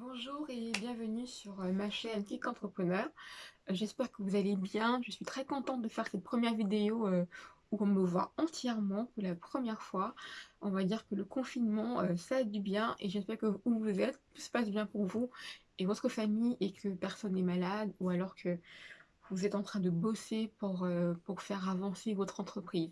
Bonjour et bienvenue sur euh, ma chaîne Kick Entrepreneur. Euh, j'espère que vous allez bien. Je suis très contente de faire cette première vidéo euh, où on me voit entièrement pour la première fois. On va dire que le confinement, ça a du bien et j'espère que où vous êtes, tout se passe bien pour vous et votre famille et que personne n'est malade ou alors que vous êtes en train de bosser pour, euh, pour faire avancer votre entreprise.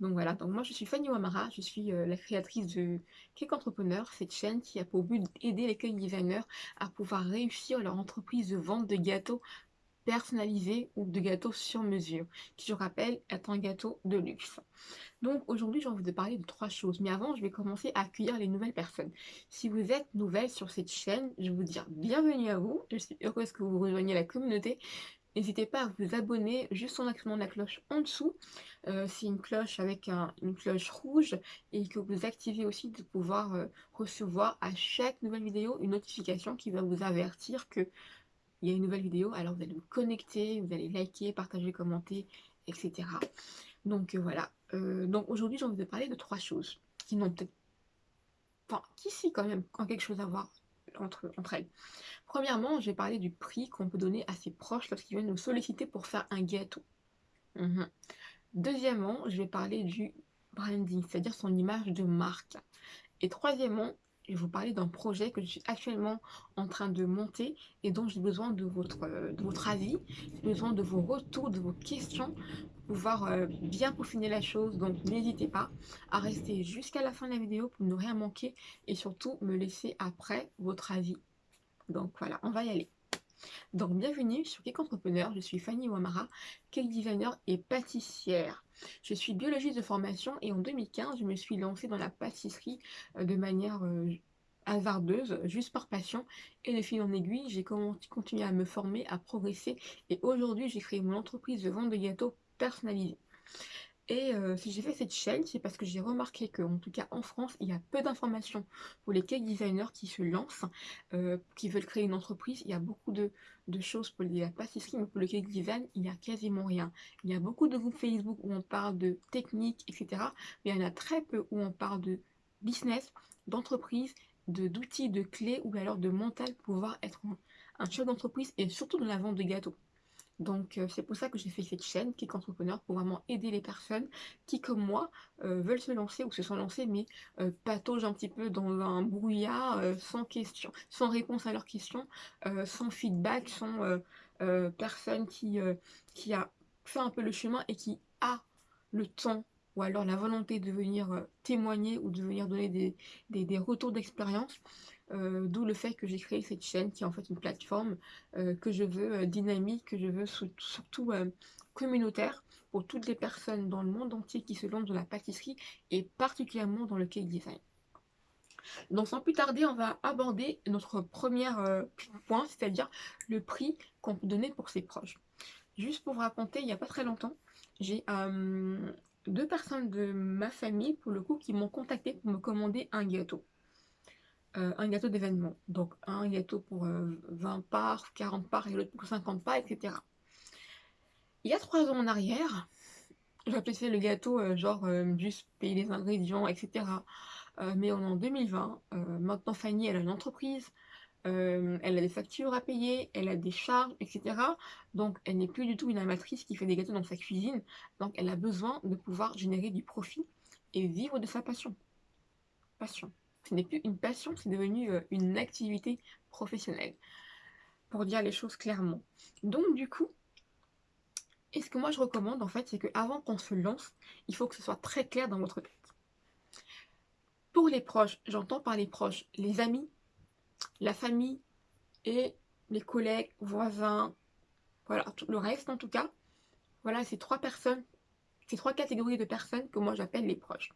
Donc voilà, donc moi je suis Fanny Wamara, je suis euh, la créatrice de Cake Entrepreneur, cette chaîne qui a pour but d'aider les cake designers à pouvoir réussir leur entreprise de vente de gâteaux personnalisés ou de gâteaux sur mesure, qui je rappelle est un gâteau de luxe. Donc aujourd'hui j'ai envie de parler de trois choses, mais avant je vais commencer à accueillir les nouvelles personnes. Si vous êtes nouvelle sur cette chaîne, je vous dire bienvenue à vous, je suis heureuse que vous rejoigniez la communauté, N'hésitez pas à vous abonner juste en activant la cloche en dessous. Euh, c'est une cloche avec une cloche rouge et que vous activez aussi de pouvoir euh, recevoir à chaque nouvelle vidéo une notification qui va vous avertir que il y a une nouvelle vidéo. Alors vous allez vous connecter, vous allez liker, partager, commenter, etc. Donc euh, voilà. donc aujourd'hui j'ai envie parler de trois choses qui n'ont peut-être... Enfin, qui si quand même, quand quelque chose à voir entre, elles. Premièrement, je vais parler du prix qu'on peut donner à ses proches lorsqu'ils viennent nous solliciter pour faire un gâteau. Mhm. Deuxièmement, je vais parler du branding, c'est-à-dire son image de marque. Et troisièmement, je vais vous parler d'un projet que je suis actuellement en train de monter et dont j'ai besoin de votre, de votre avis, j'ai besoin de vos retours, de vos questions pouvoir euh, bien peaufiner la chose. Donc n'hésitez pas à rester jusqu'à la fin de la vidéo pour ne rien manquer et surtout me laisser après votre avis. Donc voilà, on va y aller. Donc bienvenue sur Cake Entrepreneur, je suis Fanny Wamara, cake designer et pâtissière. Je suis biologiste de formation et en 2015, je me suis lancée dans la pâtisserie euh, de manière euh, hasardeuse, juste par passion. Et de fil en aiguille, j'ai continué à me former, à progresser. Et aujourd'hui, j'ai créé mon entreprise de vente de gâteaux personnalisés. Et euh, si j'ai fait cette chaîne, c'est parce que j'ai remarqué que, en tout cas en France, il y a peu d'informations pour les cake designers qui se lancent, euh, qui veulent créer une entreprise. Il y a beaucoup de, choses pour la pâtisserie, mais pour le cake design, il n'y a quasiment rien. Il y a beaucoup de groupes Facebook où on parle de technique, etc. Mais il y en a très peu où on parle de business, d'entreprise, d'outils, de, clés ou alors de mental pour pouvoir être un chef d'entreprise et surtout dans la vente de gâteaux. Donc euh, c'est pour ça que j'ai fait cette chaîne Kick Entrepreneur pour vraiment aider les personnes qui comme moi euh, veulent se lancer ou se sont lancées mais euh, pataugent un petit peu dans un brouillard sans question, sans réponse à leurs questions, sans feedback, sans personne qui a fait un peu le chemin et qui a le temps ou alors la volonté de venir témoigner ou de venir donner des, des retours d'expérience euh, d'où le fait que j'ai créé cette chaîne qui est en fait une plateforme euh, que je veux euh, dynamique, que je veux surtout communautaire pour toutes les personnes dans le monde entier qui se lancent dans la pâtisserie et particulièrement dans le cake design. Donc sans plus tarder, on va aborder notre premier point, c'est-à-dire le prix qu'on peut donner pour ses proches. Juste pour vous raconter, il n'y a pas très longtemps, j'ai deux personnes de ma famille, pour le coup, qui m'ont contacté pour me commander un gâteau. Euh, un gâteau d'événement. Donc un gâteau pour 20 euh, parts, 40 parts et l'autre pour 50 parts, etc. Il y a trois ans en arrière, fait le gâteau, euh, genre juste payer les ingrédients, etc. mais on est en 2020. maintenant, Fanny, elle a une entreprise. Elle a des factures à payer, elle a des charges, etc. Donc, elle n'est plus du tout une amatrice qui fait des gâteaux dans sa cuisine. Donc, elle a besoin de pouvoir générer du profit et vivre de sa passion. Passion ce n'est plus une passion, c'est devenu euh, une activité professionnelle, pour dire les choses clairement. Donc du coup, et ce que moi je recommande en fait, c'est qu'avant qu'on se lance, il faut que ce soit très clair dans votre tête. Pour les proches, j'entends par les proches, les amis, la famille et les collègues, voisins, voilà, tout le reste en tout cas. Voilà, ces trois personnes, ces trois catégories de personnes que moi j'appelle les proches.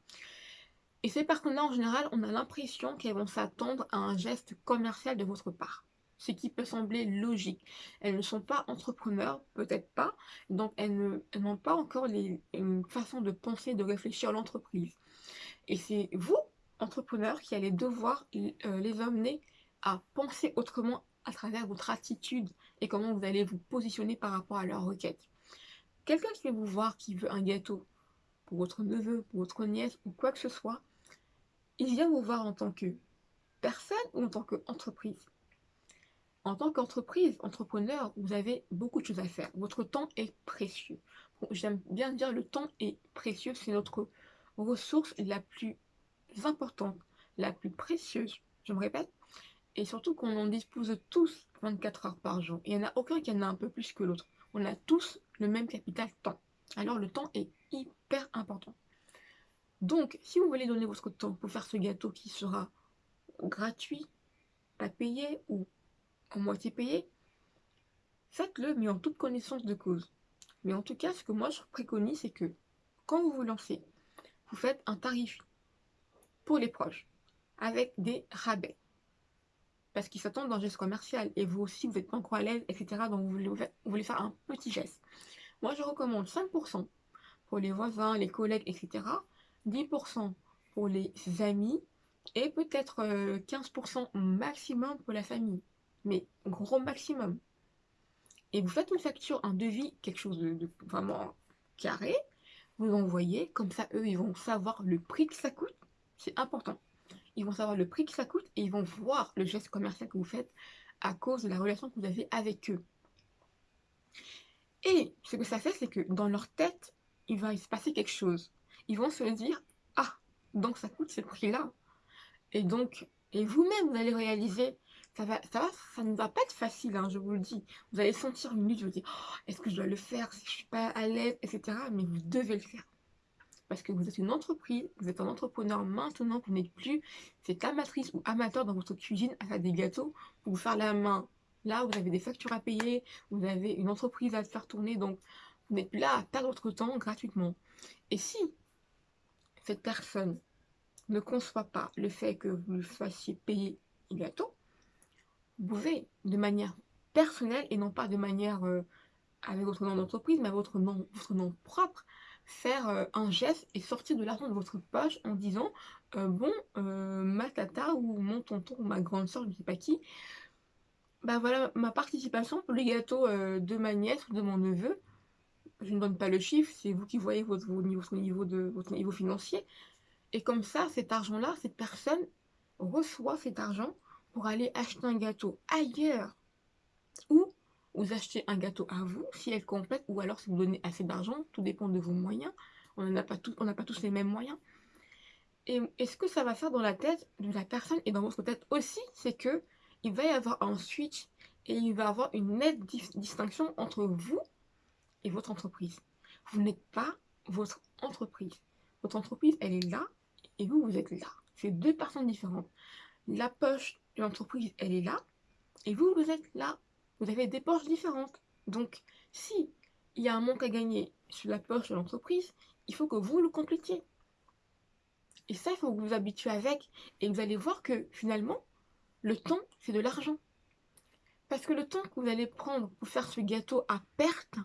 Et ces personnes-là, en général, on a l'impression qu'elles vont s'attendre à un geste commercial de votre part. Ce qui peut sembler logique. Elles ne sont pas entrepreneurs, peut-être pas, donc elles n'ont pas encore les, une façon de penser, de réfléchir à l'entreprise. Et c'est vous, entrepreneurs, qui allez devoir euh, les amener à penser autrement à travers votre attitude et comment vous allez vous positionner par rapport à leur requête. Quelqu'un qui veut vous voir, qui veut un gâteau pour votre neveu, pour votre nièce ou quoi que ce soit, il vient vous voir en tant que personne ou en tant qu'entreprise. En tant qu'entreprise, entrepreneur, vous avez beaucoup de choses à faire. Votre temps est précieux. J'aime bien dire le temps est précieux, c'est notre ressource la plus importante, la plus précieuse, je me répète, et surtout qu'on en dispose tous 24 heures par jour. Il n'y en a aucun qui en a un peu plus que l'autre. On a tous le même capital temps. Alors le temps est hyper important. Donc, si vous voulez donner votre temps pour faire ce gâteau qui sera gratuit, pas payé ou en moitié payé, faites-le, mais en toute connaissance de cause. Mais en tout cas, ce que moi je préconise, c'est que quand vous vous lancez, vous faites un tarif pour les proches, avec des rabais. Parce qu'ils s'attendent d'un geste commercial, et vous aussi, vous n'êtes pas encore à l'aise, etc. Donc vous voulez, faire un petit geste. Moi, je recommande 5% pour les voisins, les collègues, etc. 10% pour les amis, et peut-être 15% euh, maximum pour la famille. Mais gros maximum. Et vous faites une facture, un devis, quelque chose de, vraiment carré, vous envoyez, comme ça eux ils vont savoir le prix que ça coûte, c'est important. Ils vont savoir le prix que ça coûte et ils vont voir le geste commercial que vous faites à cause de la relation que vous avez avec eux. Et ce que ça fait, c'est que dans leur tête, il va se passer quelque chose. Ils vont se dire, ah, donc ça coûte ce prix-là. Et donc, et vous-même, vous allez réaliser, ça va, ça ça ne va pas être facile, hein, je vous le dis. Vous allez sentir une lutte, vous allez dire, oh, est-ce que je dois le faire? Si je suis pas à l'aise, etc. Mais vous devez le faire. Parce que vous êtes une entreprise, vous êtes un entrepreneur maintenant, vous n'êtes plus cette amatrice ou amateur dans votre cuisine à faire des gâteaux pour vous faire la main. Là, vous avez des factures à payer, vous avez une entreprise à faire tourner, donc vous n'êtes plus là à perdre votre temps gratuitement. Et si cette personne ne conçoit pas le fait que vous fassiez payer les gâteaux, vous pouvez, de manière personnelle et non pas de manière euh, avec votre nom d'entreprise, mais votre nom, votre nom propre, faire euh, un geste et sortir de l'argent de votre poche en disant euh, Bon, ma tata ou mon tonton ou ma grande soeur, je ne sais pas qui, bah voilà ma participation pour les gâteaux de ma nièce ou de mon neveu. Je ne donne pas le chiffre, c'est vous qui voyez votre, votre, niveau de, votre niveau financier. Et comme ça, cet argent-là, cette personne reçoit cet argent pour aller acheter un gâteau ailleurs. Ou vous achetez un gâteau à vous, si elle complète, ou alors si vous donnez assez d'argent, tout dépend de vos moyens. On n'a pas, pas tous les mêmes moyens. Et, ce que ça va faire dans la tête de la personne et dans votre tête aussi, c'est que il va y avoir un switch et il va y avoir une nette distinction entre vous et votre entreprise. Vous n'êtes pas votre entreprise. Votre entreprise, elle est là et vous, vous êtes là. C'est deux personnes différentes. La poche de l'entreprise, elle est là et vous, vous êtes là. Vous avez des poches différentes. Donc, si il y a un manque à gagner sur la poche de l'entreprise, il faut que vous le complétiez. Et ça, il faut que vous vous habituez avec. Et vous allez voir que finalement, le temps, c'est de l'argent. Parce que le temps que vous allez prendre pour faire ce gâteau à perte,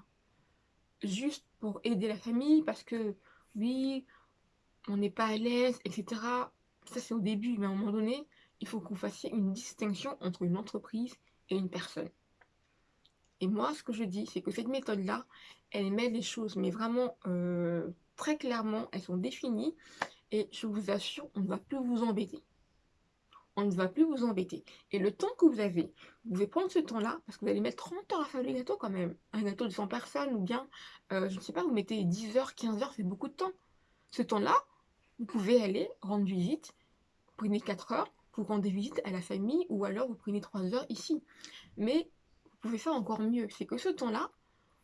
juste pour aider la famille, parce que oui, on n'est pas à l'aise, etc. Ça, c'est au début, mais à un moment donné, il faut que vous fassiez une distinction entre une entreprise et une personne. Et moi, ce que je dis, c'est que cette méthode-là, elle met les choses, mais vraiment euh, très clairement, elles sont définies. Et je vous assure, on ne va plus vous embêter. On ne va plus vous embêter. Et le temps que vous avez, vous pouvez prendre ce temps-là, parce que vous allez mettre 30 heures à faire le gâteau quand même. Un gâteau de 100 personnes, ou bien, euh, je ne sais pas, vous mettez 10 heures, 15 heures, c'est beaucoup de temps. Ce temps-là, vous pouvez aller rendre visite, prenez 4 heures, vous rendez visite à la famille, ou alors vous prenez 3 heures ici. Mais vous pouvez faire encore mieux, c'est que ce temps-là,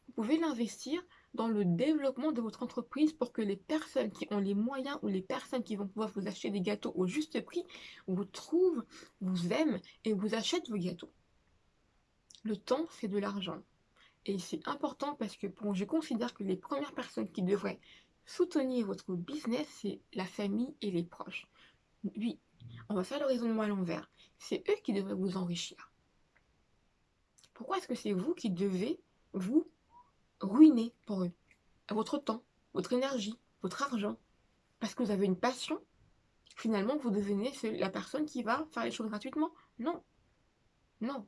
vous pouvez l'investir dans le développement de votre entreprise pour que les personnes qui ont les moyens ou les personnes qui vont pouvoir vous acheter des gâteaux au juste prix vous trouvent, vous aiment et vous achètent vos gâteaux. Le temps, c'est de l'argent. Et c'est important parce que bon, je considère que les premières personnes qui devraient soutenir votre business, c'est la famille et les proches. Oui, on va faire le raisonnement à l'envers. C'est eux qui devraient vous enrichir. Pourquoi est-ce que c'est vous qui devez vous ruiner pour eux? Votre temps, votre énergie, votre argent. Parce que vous avez une passion. Finalement, vous devenez la personne qui va faire les choses gratuitement. Non. Non.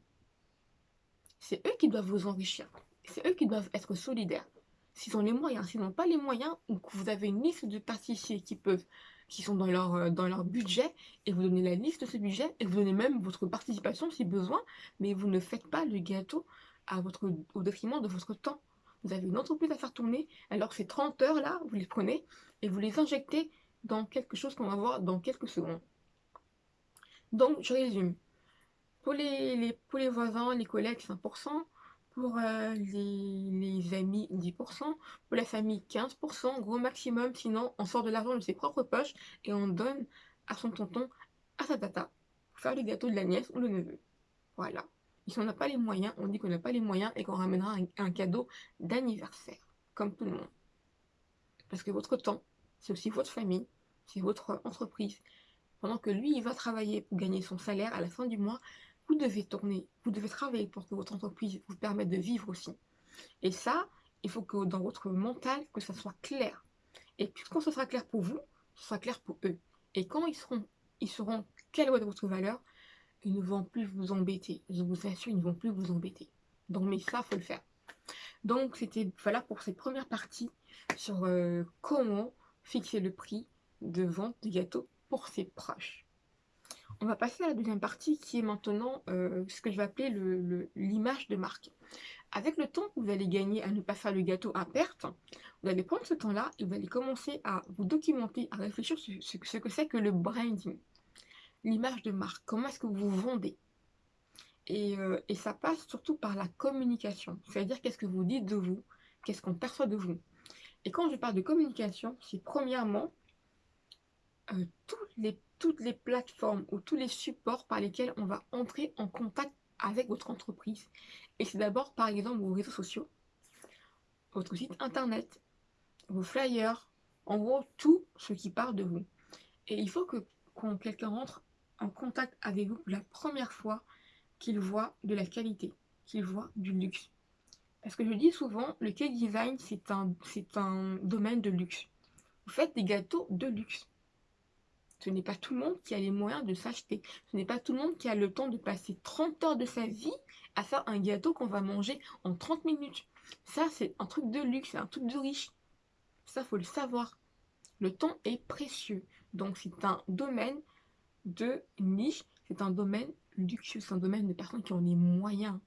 C'est eux qui doivent vous enrichir. C'est eux qui doivent être solidaires. S'ils ont les moyens, s'ils n'ont pas les moyens, ou que vous avez une liste de pâtissiers qui peuvent qui sont dans leur, euh, dans leur budget, et vous donnez la liste de ce budget, et vous donnez même votre participation si besoin, mais vous ne faites pas le gâteau à votre, au détriment de votre temps. Vous avez une entreprise à faire tourner, alors ces 30 heures là, vous les prenez et vous les injectez dans quelque chose qu'on va voir dans quelques secondes. Donc, je résume. Pour les, pour les voisins, les collègues, 5%. Pour euh, les, amis, 10%. Pour la famille, 15%. Gros maximum. Sinon, on sort de l'argent de ses propres poches et on donne à son tonton, à sa tata, pour faire le gâteau de la nièce ou le neveu. Voilà. Si on n'a pas les moyens, on dit qu'on n'a pas les moyens et qu'on ramènera un cadeau d'anniversaire, comme tout le monde. Parce que votre temps, c'est aussi votre famille, c'est votre entreprise. Pendant que lui, il va travailler pour gagner son salaire à la fin du mois, vous devez tourner, vous devez travailler pour que votre entreprise vous permette de vivre aussi. Et ça, il faut que dans votre mental, que ça soit clair. Et puis quand ce sera clair pour vous, ce sera clair pour eux. Et quand ils seront, ils seront quelle est votre valeur, ils ne vont plus vous embêter. Je vous assure, ils ne vont plus vous embêter. Donc, mais ça, faut le faire. Donc, c'était voilà pour cette première partie sur euh, comment fixer le prix de vente du gâteau pour ses proches. On va passer à la deuxième partie qui est maintenant euh, ce que je vais appeler l'image de marque. Avec le temps que vous allez gagner à ne pas faire le gâteau à perte, vous allez prendre ce temps-là et vous allez commencer à vous documenter, à réfléchir sur ce, que c'est que le branding. L'image de marque, comment est-ce que vous vendez? Et, euh, et, ça passe surtout par la communication, c'est-à-dire qu'est-ce que vous dites de vous, qu'est-ce qu'on perçoit de vous? Et quand je parle de communication, c'est premièrement euh, toutes, les, toutes les plateformes ou tous les supports par lesquels on va entrer en contact avec votre entreprise. Et c'est d'abord, par exemple, vos réseaux sociaux, votre site internet, vos flyers, en gros, tout ce qui parle de vous. Et il faut que quand quelqu'un rentre en contact avec vous pour la première fois, qu'il voit de la qualité, qu'il voit du luxe. Parce que je dis souvent, le cake design, c'est un, un domaine de luxe. Vous faites des gâteaux de luxe. Ce n'est pas tout le monde qui a les moyens de s'acheter. Ce n'est pas tout le monde qui a le temps de passer 30 heures de sa vie à faire un gâteau qu'on va manger en 30 minutes. Ça, c'est un truc de luxe, c'est un truc de riche. Ça, faut le savoir. Le temps est précieux. Donc, c'est un domaine de niche. C'est un domaine luxueux. C'est un domaine de personnes qui ont les moyens.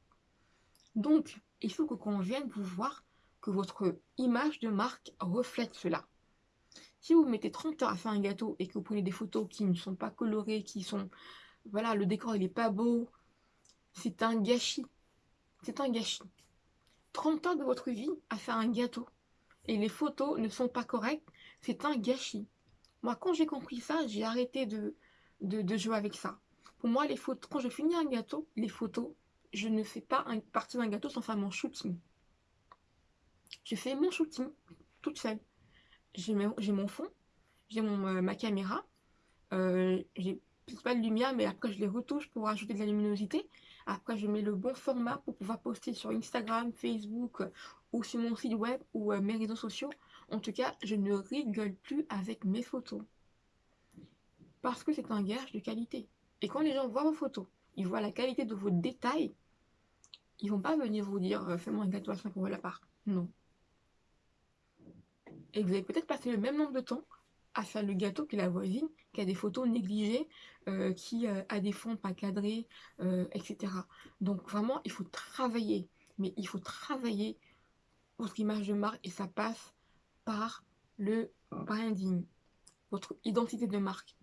Donc, il faut que quand on vienne vous voir, que votre image de marque reflète cela. Si vous mettez 30 heures à faire un gâteau et que vous prenez des photos qui ne sont pas colorées, qui sont... Voilà, le décor il n'est pas beau, c'est un gâchis. C'est un gâchis. 30 heures de votre vie à faire un gâteau et les photos ne sont pas correctes, c'est un gâchis. Moi, quand j'ai compris ça, j'ai arrêté de, jouer avec ça. Pour moi, les photos, quand je finis un gâteau, les photos, je ne fais pas un, partie d'un gâteau sans faire mon shooting. Je fais mon shooting toute seule j'ai mon fond, j'ai euh, ma caméra, euh, j'ai pas de lumière, mais après je les retouche pour ajouter de la luminosité. Après, je mets le bon format pour pouvoir poster sur Instagram, Facebook ou sur mon site web ou euh, mes réseaux sociaux. En tout cas, je ne rigole plus avec mes photos. Parce que c'est un gage de qualité. Et quand les gens voient vos photos, ils voient la qualité de vos détails, ils vont pas venir vous dire euh, fais-moi un gâteau à 5 euros la part. Non. Et vous avez peut-être passé le même nombre de temps à faire le gâteau que la voisine, qui a des photos négligées, euh, qui euh, a des fonds pas cadrés, euh, etc. Donc vraiment, il faut travailler. Mais il faut travailler votre image de marque et ça passe par le branding, votre identité de marque.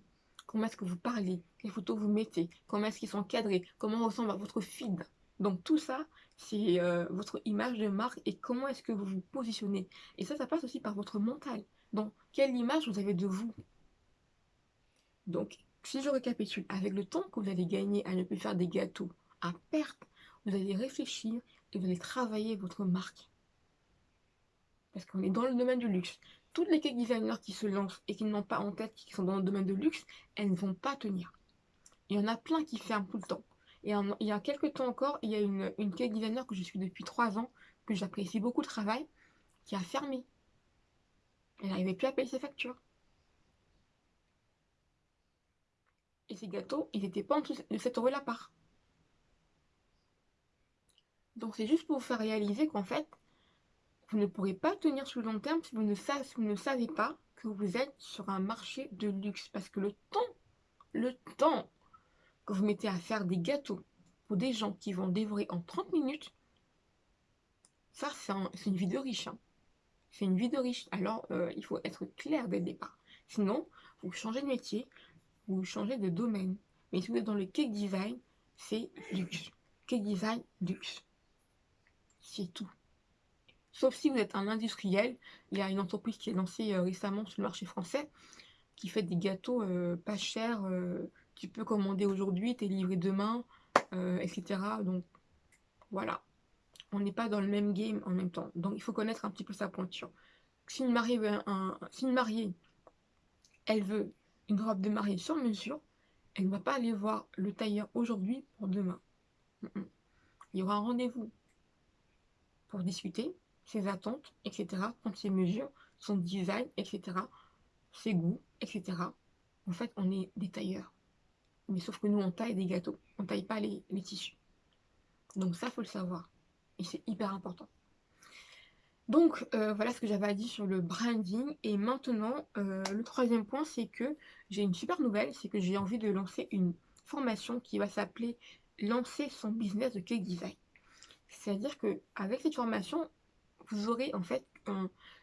Comment est-ce que vous parlez, les photos vous mettez, comment est-ce qu'ils sont cadrés, comment ressemble à votre feed? Donc tout ça, c'est euh, votre image de marque et comment est-ce que vous vous positionnez. Et ça, ça passe aussi par votre mental. Donc, quelle image vous avez de vous? Donc, si je récapitule, avec le temps que vous allez gagner à ne plus faire des gâteaux à perte, vous allez réfléchir et vous allez travailler votre marque. Parce qu'on est dans le domaine du luxe. Toutes les cake designers qui se lancent et qui n'ont pas en tête, qui sont dans le domaine de luxe, elles ne vont pas tenir. Il y en a plein qui ferment tout le temps. Et il y a quelques temps encore, il y a une, une cake designer que je suis depuis trois ans, que j'apprécie beaucoup le travail, qui a fermé. Elle n'arrivait plus à payer ses factures. Et ces gâteaux, ils n'étaient pas en dessous de 7 euros la part. Donc c'est juste pour vous faire réaliser qu'en fait, vous ne pourrez pas tenir sur le long terme si vous ne savez pas que vous êtes sur un marché de luxe. Parce que le temps, le temps vous mettez à faire des gâteaux pour des gens qui vont dévorer en 30 minutes, ça, c'est une vie de riche. Hein. C'est une vie de riche. Alors, euh, il faut être clair dès le départ. Sinon, vous changez de métier, vous changez de domaine. Mais si vous êtes dans le cake design, c'est luxe. Cake design, luxe. C'est tout. Sauf si vous êtes un industriel. Il y a une entreprise qui est lancée euh, récemment sur le marché français qui fait des gâteaux euh, pas chers. Tu peux commander aujourd'hui, t'es livré demain, etc. Donc, voilà on n'est pas dans le même game en même temps. Donc il faut connaître un petit peu sa pointure. Si une mariée, un, si une mariée elle veut une robe de mariée sur mesure, elle ne va pas aller voir le tailleur aujourd'hui pour demain. Il y aura un rendez-vous pour discuter ses attentes, etc., prendre ses mesures, son design, etc., ses goûts, etc. En fait, on est des tailleurs. Mais sauf que nous, on taille des gâteaux. On taille pas les, tissus. Donc ça, faut le savoir. Et c'est hyper important. Donc euh, voilà ce que j'avais à dire sur le branding. Et maintenant, euh, le troisième point, c'est que j'ai une super nouvelle, c'est que j'ai envie de lancer une formation qui va s'appeler Lancer son business de cake design. C'est-à-dire que avec cette formation, vous aurez en fait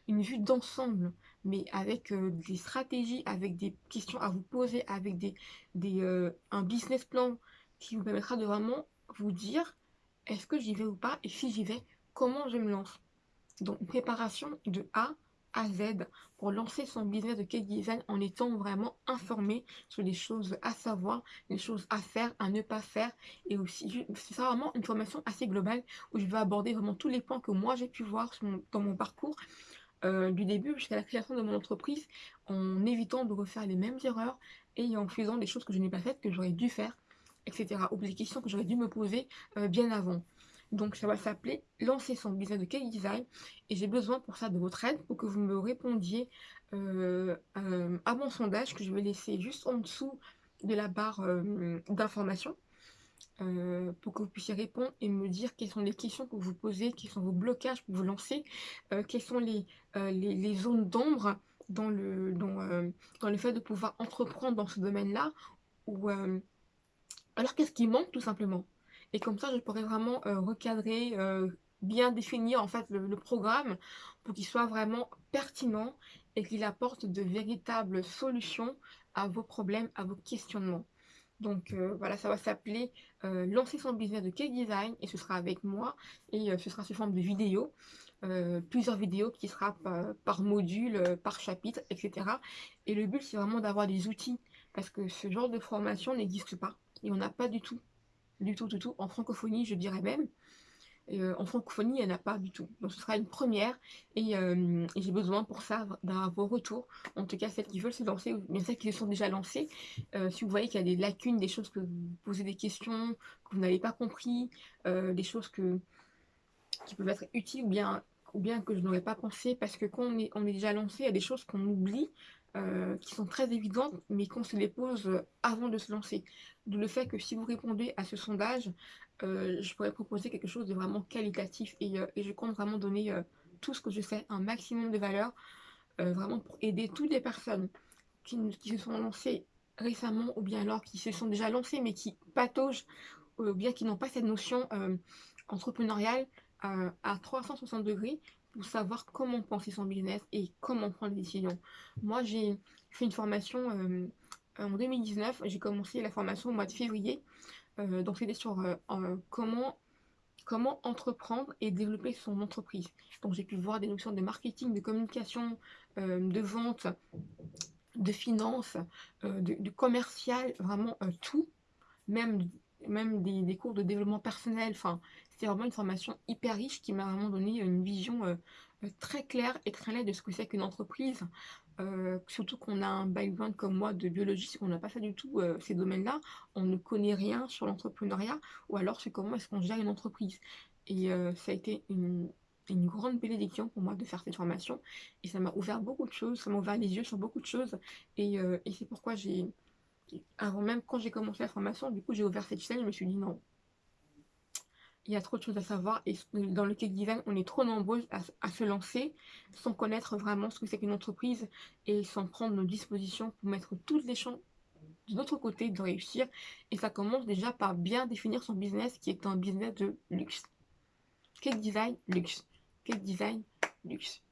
une vue d'ensemble, mais avec euh, des stratégies, avec des questions à vous poser, avec des, des un business plan qui vous permettra de vraiment vous dire est-ce que j'y vais ou pas Et si j'y vais, comment je me lance? Donc, préparation de A à Z pour lancer son business de cake design en étant vraiment informé sur les choses à savoir, les choses à faire, à ne pas faire. Et aussi, c'est vraiment une formation assez globale où je vais aborder vraiment tous les points que moi j'ai pu voir dans mon parcours. Euh, du début jusqu'à la création de mon entreprise en évitant de refaire les mêmes erreurs et en faisant des choses que je n'ai pas faites, que j'aurais dû faire etc. Ou des questions que j'aurais dû me poser euh, bien avant. Donc ça va s'appeler lancer son business de cake design et j'ai besoin pour ça de votre aide pour que vous me répondiez euh, à mon sondage que je vais laisser juste en dessous de la barre d'information pour que vous puissiez répondre et me dire quelles sont les questions que vous posez, quels sont vos blocages pour vous lancer, quelles sont les, les, zones d'ombre dans le, dans, dans le fait de pouvoir entreprendre dans ce domaine-là ou alors qu'est-ce qui manque tout simplement Et comme ça, je pourrais vraiment euh, recadrer, euh, bien définir en fait le, programme pour qu'il soit vraiment pertinent et qu'il apporte de véritables solutions à vos problèmes, à vos questionnements. Donc euh, voilà, ça va s'appeler Lancer son business de cake design et ce sera avec moi et ce sera sous forme de vidéos. plusieurs vidéos qui sera par module, par chapitre, etc. Et le but c'est vraiment d'avoir des outils parce que ce genre de formation n'existe pas. Et on n'a pas du tout, du tout, du tout. En francophonie, je dirais même. Euh, en francophonie, il n'y en a pas du tout. Donc ce sera une première euh, et, j'ai besoin pour ça d'avoir vos retours. En tout cas, celles qui veulent se lancer, ou bien celles qui se sont déjà lancées. Euh, si vous voyez qu'il y a des lacunes, des choses que vous posez des questions, que vous n'avez pas compris, des choses qui peuvent être utiles ou bien, ou bien que je n'aurais pas pensé, parce que quand on est, on est déjà lancé, il y a des choses qu'on oublie, euh, qui sont très évidentes, mais qu'on se les pose avant de se lancer. D'où le fait que si vous répondez à ce sondage, euh, je pourrais proposer quelque chose de vraiment qualitatif et, euh, je compte vraiment donner tout ce que je sais, un maximum de valeur, vraiment pour aider toutes les personnes qui, qui, se sont lancées récemment ou bien alors qui se sont déjà lancées mais qui pataugent ou bien qui n'ont pas cette notion entrepreneuriale à 360 degrés pour savoir comment penser son business et comment prendre des décisions. Moi, j'ai fait une formation euh, en 2019. J'ai commencé la formation au mois de février. Euh, donc, c'était sur euh, comment, comment entreprendre et développer son entreprise. Donc, j'ai pu voir des notions de marketing, de communication, de vente, de finance, de, commercial, vraiment tout. Même même des, cours de développement personnel. Enfin, c'était vraiment une formation hyper riche qui m'a vraiment donné une vision euh, euh, très claire et très nette de ce que c'est qu'une entreprise. Euh, surtout qu'on a un background comme moi de biologiste, on n'a pas fait du tout ces domaines-là, on ne connaît rien sur l'entrepreneuriat, ou alors c'est comment est-ce qu'on gère une entreprise. Et ça a été une, grande bénédiction pour moi de faire cette formation, et ça m'a ouvert beaucoup de choses, ça m'a ouvert les yeux sur beaucoup de choses, et, et c'est pourquoi j'ai, avant même quand j'ai commencé la formation, du coup j'ai ouvert cette chaîne, je me suis dit non, il y a trop de choses à savoir et dans le cake design, on est trop nombreuses à, se lancer sans connaître vraiment ce que c'est qu'une entreprise et sans prendre nos dispositions pour mettre toutes les chances de notre côté de réussir. Et ça commence déjà par bien définir son business qui est un business de luxe. Cake design, luxe. Cake design, luxe.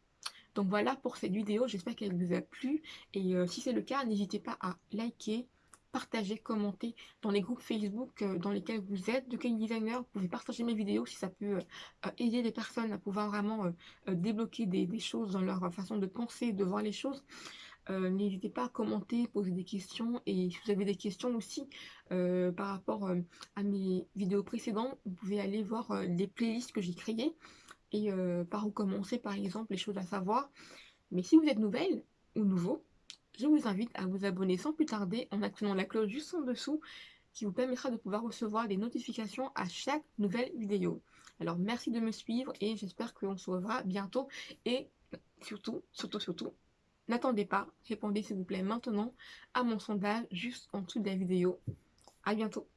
Donc voilà pour cette vidéo, j'espère qu'elle vous a plu. Et euh, si c'est le cas, n'hésitez pas à liker, partager, commenter dans les groupes Facebook euh, dans lesquels vous êtes de cake designer. Vous pouvez partager mes vidéos si ça peut euh, aider les personnes à pouvoir vraiment débloquer des, choses dans leur façon de penser, de voir les choses. N'hésitez pas à commenter, poser des questions et si vous avez des questions aussi par rapport à mes vidéos précédentes, vous pouvez aller voir les playlists que j'ai créées et par où commencer par exemple les choses à savoir. Mais si vous êtes nouvelle ou nouveau, je vous invite à vous abonner sans plus tarder en actionnant la cloche juste en dessous qui vous permettra de pouvoir recevoir des notifications à chaque nouvelle vidéo. Alors merci de me suivre et j'espère qu'on se reverra bientôt et surtout, surtout, surtout, n'attendez pas, répondez s'il vous plaît maintenant à mon sondage juste en dessous de la vidéo. À bientôt